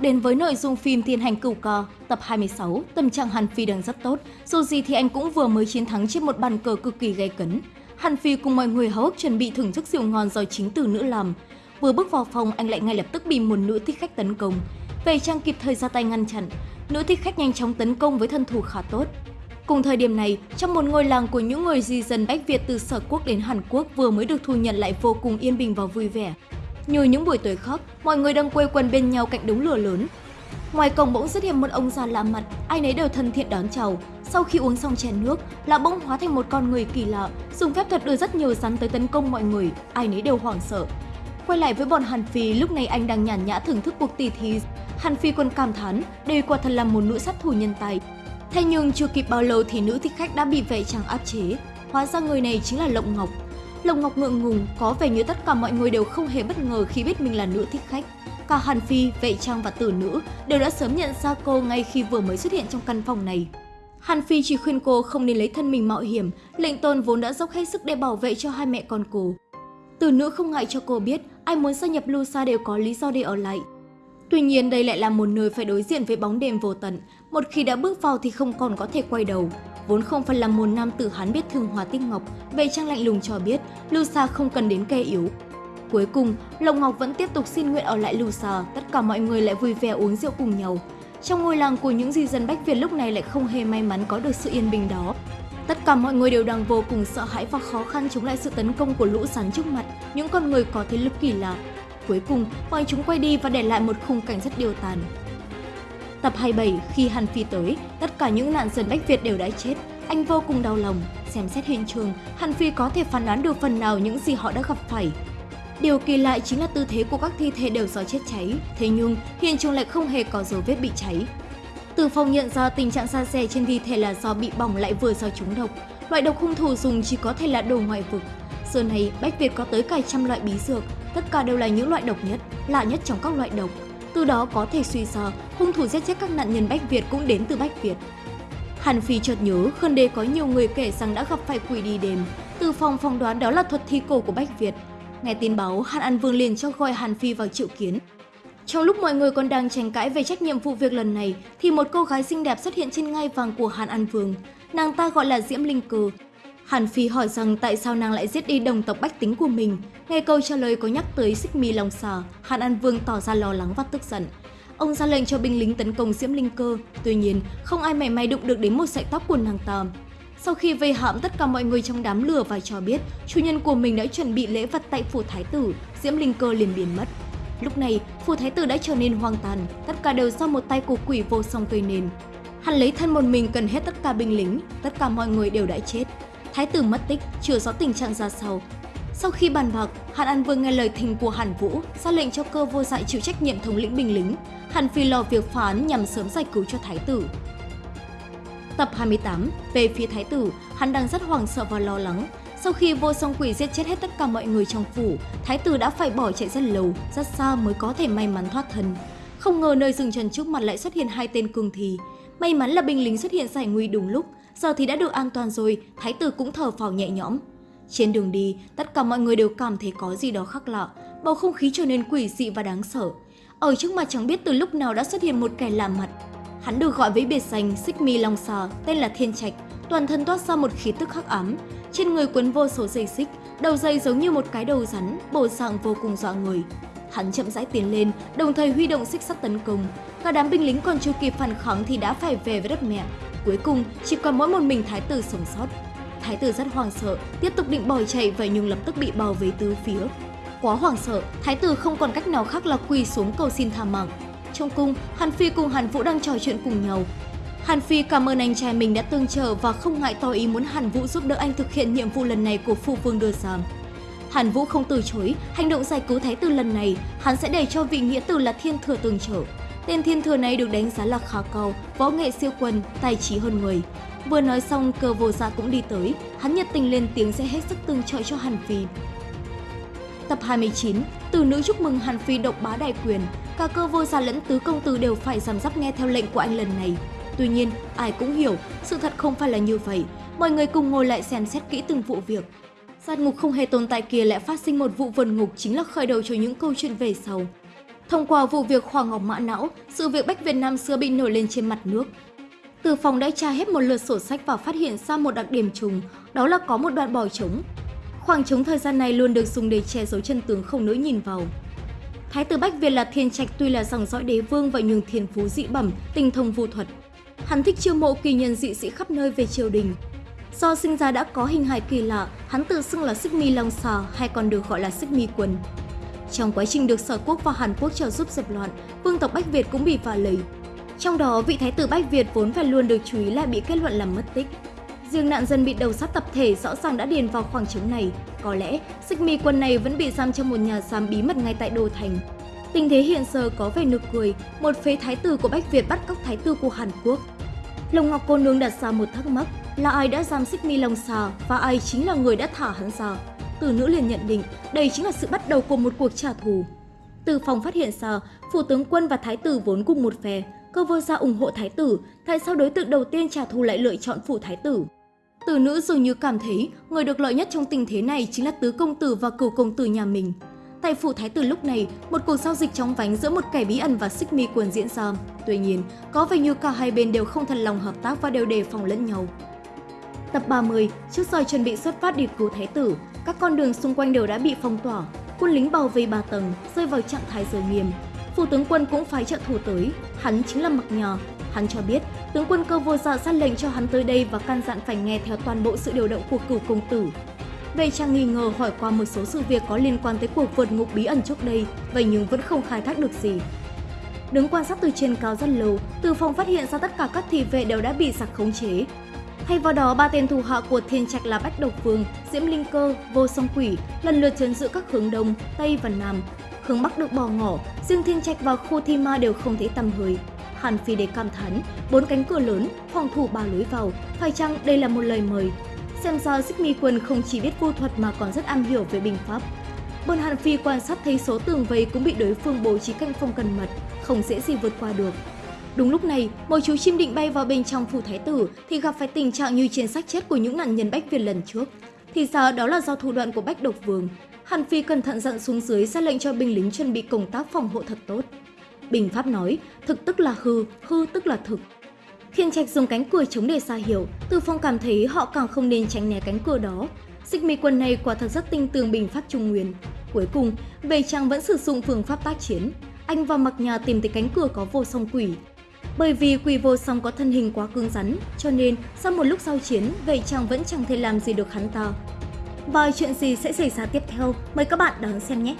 đến với nội dung phim Thiên hành cửu cò, tập 26, tâm trạng Hàn Phi đang rất tốt, dù gì thì anh cũng vừa mới chiến thắng trên một bàn cờ cực kỳ gay cấn. Hàn Phi cùng mọi người háo hức chuẩn bị thưởng thức rượu ngon do chính từ nữ làm. Vừa bước vào phòng, anh lại ngay lập tức bị một nữ thích khách tấn công. Về trang kịp thời ra tay ngăn chặn, nữ thích khách nhanh chóng tấn công với thân thủ khá tốt. Cùng thời điểm này, trong một ngôi làng của những người di dân Bách Việt từ Sở Quốc đến Hàn Quốc vừa mới được thu nhận lại vô cùng yên bình và vui vẻ. Như những buổi tối khóc, mọi người đang quây quần bên nhau cạnh đống lửa lớn. Ngoài cổng bỗng xuất hiện một ông già lạ mặt, ai nấy đều thân thiện đón chào. Sau khi uống xong chén nước, lão bỗng hóa thành một con người kỳ lạ, dùng phép thuật đưa rất nhiều rắn tới tấn công mọi người, ai nấy đều hoảng sợ. Quay lại với bọn Hàn Phi, lúc này anh đang nhàn nhã thưởng thức cuộc tỷ thí. Hàn Phi còn cảm thán, đây quả thật là một nữ sát thủ nhân tài. Thế nhưng chưa kịp bao lâu thì nữ thích khách đã bị vệ trang áp chế. Hóa ra người này chính là Lộng Ngọc, Lồng Ngọc ngượng ngùng, có vẻ như tất cả mọi người đều không hề bất ngờ khi biết mình là nữ thích khách. Cả Hàn Phi, Vệ Trang và Tử Nữ đều đã sớm nhận ra cô ngay khi vừa mới xuất hiện trong căn phòng này. Hàn Phi chỉ khuyên cô không nên lấy thân mình mạo hiểm, lệnh tôn vốn đã dốc hết sức để bảo vệ cho hai mẹ con cô. Tử Nữ không ngại cho cô biết ai muốn gia nhập Lusa đều có lý do để ở lại. Tuy nhiên đây lại là một nơi phải đối diện với bóng đêm vô tận, một khi đã bước vào thì không còn có thể quay đầu. Vốn không phải là một nam tử hắn biết thương Hòa Tích Ngọc, về trang lạnh lùng cho biết Lusa không cần đến kê yếu. Cuối cùng, Lộc Ngọc vẫn tiếp tục xin nguyện ở lại Lusa, tất cả mọi người lại vui vẻ uống rượu cùng nhau. Trong ngôi làng của những di dân Bách Việt lúc này lại không hề may mắn có được sự yên bình đó. Tất cả mọi người đều đang vô cùng sợ hãi và khó khăn chống lại sự tấn công của lũ rắn trước mặt, những con người có thế lực kỳ lạ. Cuối cùng, bọn chúng quay đi và để lại một khung cảnh rất điều tàn. Tập 27, khi Hàn Phi tới, tất cả những nạn dân Bách Việt đều đã chết. Anh vô cùng đau lòng. Xem xét hiện trường, Hàn Phi có thể phán đoán được phần nào những gì họ đã gặp phải. Điều kỳ lạ chính là tư thế của các thi thể đều do chết cháy, thế nhưng hiện trường lại không hề có dấu vết bị cháy. Từ phòng nhận ra tình trạng xa xẻ trên thi thể là do bị bỏng lại vừa do trúng độc. Loại độc hung thủ dùng chỉ có thể là đồ ngoại vực. Giờ này, Bách Việt có tới cả trăm loại bí dược, tất cả đều là những loại độc nhất, lạ nhất trong các loại độc. Từ đó có thể suy ra, hung thủ giết chết các nạn nhân Bách Việt cũng đến từ Bách Việt. Hàn Phi chợt nhớ Khân Đế có nhiều người kể rằng đã gặp phải quỷ đi đêm. Từ phòng phỏng đoán đó là thuật thi cổ của Bách Việt. Nghe tin báo, Hàn An Vương liền cho gọi Hàn Phi vào triệu kiến. Trong lúc mọi người còn đang tranh cãi về trách nhiệm vụ việc lần này, thì một cô gái xinh đẹp xuất hiện trên ngai vàng của Hàn An Vương. Nàng ta gọi là Diễm Linh cừ Hàn Phi hỏi rằng tại sao nàng lại giết đi đồng tộc bách tính của mình. Nghe câu trả lời có nhắc tới xích mi lòng xà, Hàn An Vương tỏ ra lo lắng và tức giận. Ông ra lệnh cho binh lính tấn công Diễm Linh Cơ, tuy nhiên không ai mảy may đụng được đến một sợi tóc của nàng ta. Sau khi vây hãm tất cả mọi người trong đám lửa và cho biết chủ nhân của mình đã chuẩn bị lễ vật tại phủ thái tử, Diễm Linh Cơ liền biến mất. Lúc này, phủ thái tử đã trở nên hoang tàn, tất cả đều do một tay của quỷ vô song gây nên. Hắn lấy thân một mình cần hết tất cả binh lính, tất cả mọi người đều đã chết. Thái tử mất tích, chưa rõ tình trạng ra sao, sau khi bàn bạc, Hàn An Vương nghe lời thỉnh của Hàn Vũ, ra lệnh cho cơ vô dại chịu trách nhiệm thống lĩnh binh lính. Hàn Phi lo việc phá án nhằm sớm giải cứu cho Thái tử. Tập 28, về phía Thái tử, hắn đang rất hoảng sợ và lo lắng. Sau khi vô song quỷ giết chết hết tất cả mọi người trong phủ, Thái tử đã phải bỏ chạy rất lâu, rất xa mới có thể may mắn thoát thân. Không ngờ nơi rừng trần trước mặt lại xuất hiện hai tên cường thì. May mắn là binh lính xuất hiện giải nguy đúng lúc, giờ thì đã được an toàn rồi, Thái tử cũng thở phào nhẹ nhõm. Trên đường đi, tất cả mọi người đều cảm thấy có gì đó khác lạ, bầu không khí trở nên quỷ dị và đáng sợ. Ở trước mặt chẳng biết từ lúc nào đã xuất hiện một kẻ lạ mặt. Hắn được gọi với biệt danh Xích Mi Long Xà, tên là Thiên Trạch, toàn thân toát ra một khí tức khắc ám. Trên người quấn vô số dây xích, đầu dây giống như một cái đầu rắn, bộ dạng vô cùng dọa người. Hắn chậm rãi tiến lên, đồng thời huy động xích sắt tấn công. Cả đám binh lính còn chưa kịp phản kháng thì đã phải về với đất mẹ. Cuối cùng, chỉ còn mỗi một mình thái tử sống sót. Thái tử rất hoảng sợ, tiếp tục định bỏ chạy vậy nhưng lập tức bị bao vây tứ phía. Quá hoảng sợ, thái tử không còn cách nào khác là quỳ xuống cầu xin tha mạng. Trong cung, Hàn Phi cùng Hàn Vũ đang trò chuyện cùng nhau. Hàn Phi cảm ơn anh trai mình đã tương trợ và không ngại tỏ ý muốn Hàn Vũ giúp đỡ anh thực hiện nhiệm vụ lần này của phụ vương đưa ra. Hàn Vũ không từ chối, hành động giải cứu thái tử lần này, hắn sẽ để cho vị nghĩa tử là thiên thừa tương trợ. Tên thiên thừa này được đánh giá là khá cao, võ nghệ siêu quần, tài trí hơn người. Vừa nói xong, cơ vô dạ cũng đi tới, hắn nhiệt tình lên tiếng sẽ hết sức tương trợ cho Hàn Phi. Tập 29, từ nữ chúc mừng Hàn Phi độc bá đại quyền, cả cơ vô gia lẫn tứ công tử đều phải giảm giáp nghe theo lệnh của anh lần này. Tuy nhiên, ai cũng hiểu, sự thật không phải là như vậy. Mọi người cùng ngồi lại xem xét kỹ từng vụ việc. Sát ngục không hề tồn tại kia lại phát sinh một vụ vần ngục chính là khởi đầu cho những câu chuyện về sau. Thông qua vụ việc Hoàng Ngọc Mã Não, sự việc Bách Việt Nam xưa bị nổi lên trên mặt nước. Từ phòng đã tra hết một lượt sổ sách và phát hiện ra một đặc điểm trùng, đó là có một đoạn bỏ trống. Khoảng trống thời gian này luôn được dùng để che giấu chân tướng không nỡ nhìn vào. Thái tử Bách Việt là thiên trạch tuy là dòng dõi đế vương vậy nhưng thiên phú dị bẩm, tinh thông vu thuật. Hắn thích chiêu mộ kỳ nhân dị sĩ khắp nơi về triều đình. Do sinh ra đã có hình hài kỳ lạ, hắn tự xưng là Xích Mi Long Xà hay còn được gọi là Xích Mi Quân. Trong quá trình được Sở Quốc và Hàn Quốc trợ giúp dập loạn, vương tộc Bách Việt cũng bị phá lấy. Trong đó, vị thái tử Bách Việt vốn phải luôn được chú ý lại bị kết luận là mất tích. Riêng nạn dân bị đầu sát tập thể rõ ràng đã điền vào khoảng trống này. Có lẽ, xích mi quân này vẫn bị giam trong một nhà giam bí mật ngay tại Đô Thành. Tình thế hiện giờ có vẻ nực cười, một phế thái tử của Bách Việt bắt cóc thái tử của Hàn Quốc. Lồng Ngọc Cô Nương đặt ra một thắc mắc là ai đã giam xích mi Long Xà và ai chính là người đã thả hắn ra. Từ nữ liền nhận định đây chính là sự bắt đầu của một cuộc trả thù. Từ phòng phát hiện ra, phủ tướng quân và thái tử vốn cùng một phe, cơ vô gia ủng hộ thái tử, tại sao đối tượng đầu tiên trả thù lại lựa chọn phủ thái tử? Từ nữ dường như cảm thấy người được lợi nhất trong tình thế này chính là tứ công tử và cửu công tử nhà mình. Tại phủ thái tử lúc này, một cuộc giao dịch chóng vánh giữa một kẻ bí ẩn và xích mi quần diễn ra. Tuy nhiên, có vẻ như cả hai bên đều không thật lòng hợp tác và đều đề phòng lẫn nhau. Tập 30, trước giờ chuẩn bị xuất phát đi cứu thái tử, các con đường xung quanh đều đã bị phong tỏa, quân lính bảo vệ ba tầng, rơi vào trạng thái giới nghiêm. Phủ tướng quân cũng phái trợ thủ tới, hắn chính là Mặc Nhò. Hắn cho biết, tướng quân cơ vô dạ sát lệnh cho hắn tới đây và căn dặn phải nghe theo toàn bộ sự điều động của cửu công tử. Về trang nghi ngờ hỏi qua một số sự việc có liên quan tới cuộc vượt ngục bí ẩn trước đây, vậy nhưng vẫn không khai thác được gì. Đứng quan sát từ trên cao rất lâu, từ phòng phát hiện ra tất cả các thị vệ đều đã bị giặc khống chế. Thay vào đó, ba tên thủ hạ của thiên trạch là Bách Độc Vương, Diễm Linh Cơ, Vô Song Quỷ lần lượt chấn giữ các hướng Đông, Tây và Nam. Hướng Bắc được bỏ ngỏ, riêng thiên trạch và khu thi ma đều không thấy tầm hơi. Hàn Phi để cảm thán, bốn cánh cửa lớn, phòng thủ ba lối vào, phải chăng đây là một lời mời? Xem ra Xích Mi Quân không chỉ biết vô thuật mà còn rất am hiểu về binh pháp. Bọn Hàn Phi quan sát thấy số tường vây cũng bị đối phương bố trí canh phong cần mật, không dễ gì vượt qua được. Đúng lúc này, một chú chim định bay vào bên trong phủ thái tử thì gặp phải tình trạng như trên sách chết của những nạn nhân Bách Việt lần trước. Thì ra đó là do thủ đoạn của Bách Độc Vương. Hàn Phi cẩn thận dặn xuống dưới ra lệnh cho binh lính chuẩn bị công tác phòng hộ thật tốt. Bình Pháp nói, thực tức là hư, hư tức là thực. khiên Trạch dùng cánh cửa chống để xa hiểu, Từ Phong cảm thấy họ càng không nên tránh né cánh cửa đó. Xích mi quân này quả thật rất tinh tường Bình Pháp Trung Nguyên. Cuối cùng, Về Trang vẫn sử dụng phương pháp tác chiến. Anh vào mặc nhà tìm thấy cánh cửa có vô song quỷ. Bởi vì quỷ vô song có thân hình quá cứng rắn, cho nên sau một lúc giao chiến, vậy Trang vẫn chẳng thể làm gì được hắn ta. Và chuyện gì sẽ xảy ra tiếp theo, mời các bạn đón xem nhé!